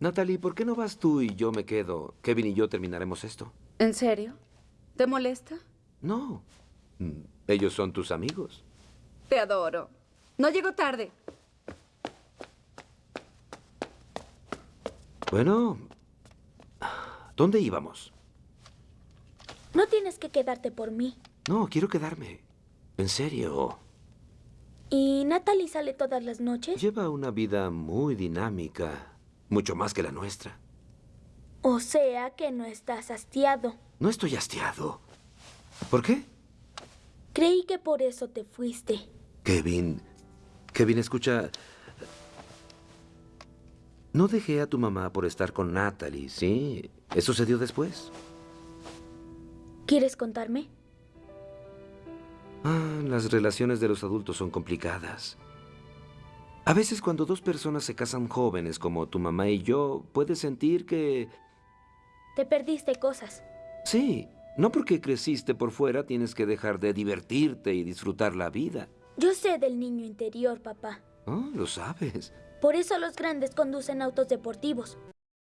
Natalie, ¿por qué no vas tú y yo me quedo? Kevin y yo terminaremos esto. ¿En serio? ¿Te molesta? No. Mm, Ellos son tus amigos. Te adoro. No llego tarde. Bueno, ¿dónde íbamos? No tienes que quedarte por mí. No, quiero quedarme. En serio. ¿Y Natalie sale todas las noches? Lleva una vida muy dinámica, mucho más que la nuestra. O sea que no estás hastiado. No estoy hastiado. ¿Por qué? Creí que por eso te fuiste. Kevin. Kevin, escucha. No dejé a tu mamá por estar con Natalie, ¿sí? Eso sucedió después. ¿Quieres contarme? Ah, las relaciones de los adultos son complicadas. A veces cuando dos personas se casan jóvenes como tu mamá y yo, puedes sentir que... Te perdiste cosas. Sí, no porque creciste por fuera tienes que dejar de divertirte y disfrutar la vida. Yo sé del niño interior, papá. Oh, lo sabes. Por eso los grandes conducen autos deportivos.